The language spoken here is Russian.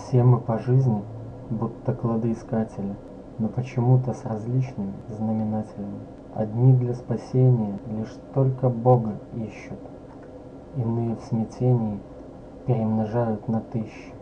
Все мы по жизни, будто кладоискатели, но почему-то с различными знаменателями. Одни для спасения лишь только Бога ищут, иные в смятении перемножают на тысячи.